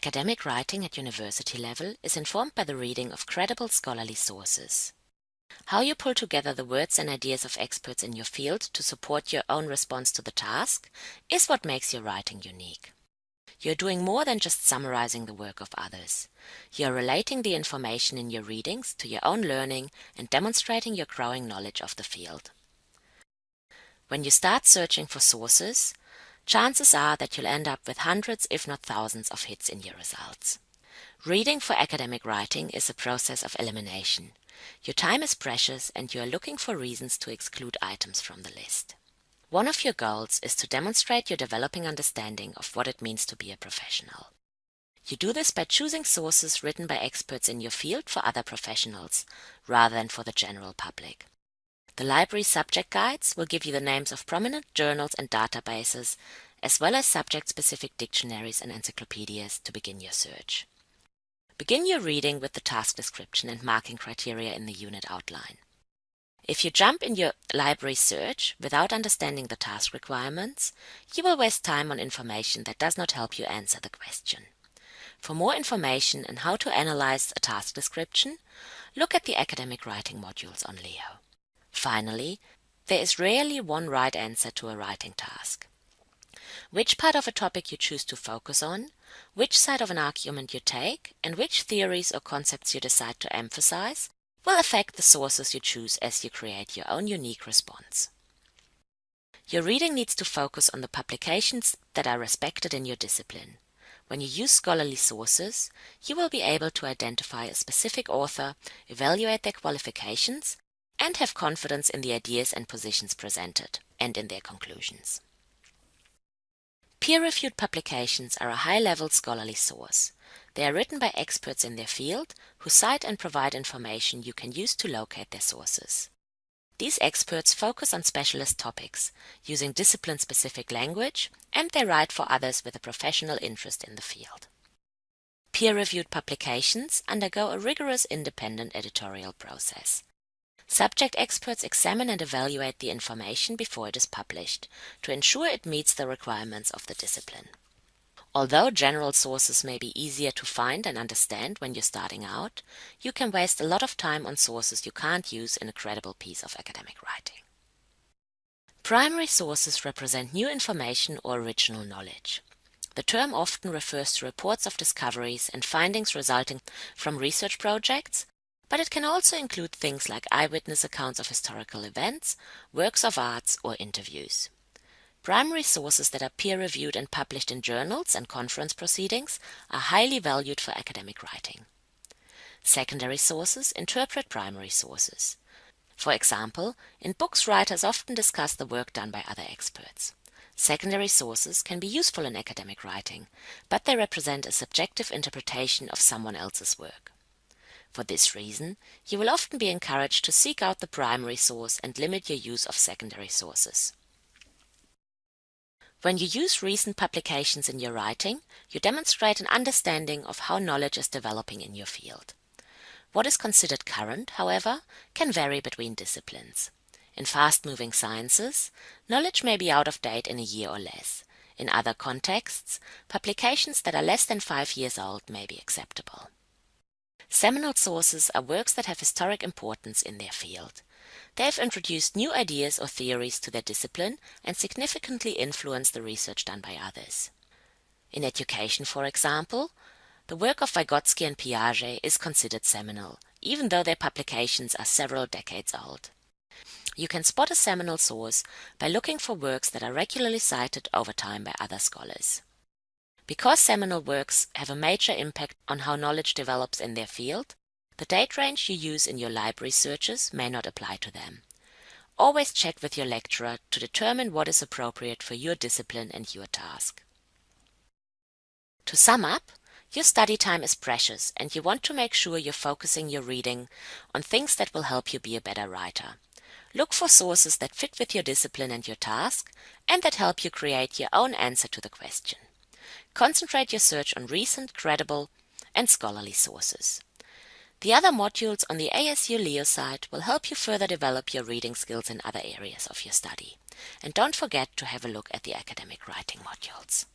Academic writing at university level is informed by the reading of credible scholarly sources. How you pull together the words and ideas of experts in your field to support your own response to the task is what makes your writing unique. You're doing more than just summarizing the work of others. You're relating the information in your readings to your own learning and demonstrating your growing knowledge of the field. When you start searching for sources, chances are that you'll end up with hundreds if not thousands of hits in your results. Reading for academic writing is a process of elimination. Your time is precious and you are looking for reasons to exclude items from the list. One of your goals is to demonstrate your developing understanding of what it means to be a professional. You do this by choosing sources written by experts in your field for other professionals, rather than for the general public. The library subject guides will give you the names of prominent journals and databases, as well as subject-specific dictionaries and encyclopedias to begin your search. Begin your reading with the task description and marking criteria in the unit outline. If you jump in your library search without understanding the task requirements, you will waste time on information that does not help you answer the question. For more information on how to analyze a task description, look at the academic writing modules on Leo. Finally, there is rarely one right answer to a writing task. Which part of a topic you choose to focus on, which side of an argument you take, and which theories or concepts you decide to emphasize will affect the sources you choose as you create your own unique response. Your reading needs to focus on the publications that are respected in your discipline. When you use scholarly sources, you will be able to identify a specific author, evaluate their qualifications, and have confidence in the ideas and positions presented, and in their conclusions. Peer-reviewed publications are a high-level scholarly source. They are written by experts in their field who cite and provide information you can use to locate their sources. These experts focus on specialist topics, using discipline-specific language, and they write for others with a professional interest in the field. Peer-reviewed publications undergo a rigorous independent editorial process. Subject experts examine and evaluate the information before it is published to ensure it meets the requirements of the discipline. Although general sources may be easier to find and understand when you're starting out, you can waste a lot of time on sources you can't use in a credible piece of academic writing. Primary sources represent new information or original knowledge. The term often refers to reports of discoveries and findings resulting from research projects, but it can also include things like eyewitness accounts of historical events, works of arts, or interviews. Primary sources that are peer-reviewed and published in journals and conference proceedings are highly valued for academic writing. Secondary sources interpret primary sources. For example, in books writers often discuss the work done by other experts. Secondary sources can be useful in academic writing, but they represent a subjective interpretation of someone else's work. For this reason, you will often be encouraged to seek out the primary source and limit your use of secondary sources. When you use recent publications in your writing, you demonstrate an understanding of how knowledge is developing in your field. What is considered current, however, can vary between disciplines. In fast-moving sciences, knowledge may be out of date in a year or less. In other contexts, publications that are less than five years old may be acceptable. Seminal sources are works that have historic importance in their field. They have introduced new ideas or theories to their discipline and significantly influenced the research done by others. In education, for example, the work of Vygotsky and Piaget is considered seminal, even though their publications are several decades old. You can spot a seminal source by looking for works that are regularly cited over time by other scholars. Because seminal works have a major impact on how knowledge develops in their field, the date range you use in your library searches may not apply to them. Always check with your lecturer to determine what is appropriate for your discipline and your task. To sum up, your study time is precious and you want to make sure you're focusing your reading on things that will help you be a better writer. Look for sources that fit with your discipline and your task and that help you create your own answer to the question. Concentrate your search on recent, credible, and scholarly sources. The other modules on the ASU Leo site will help you further develop your reading skills in other areas of your study. And don't forget to have a look at the academic writing modules.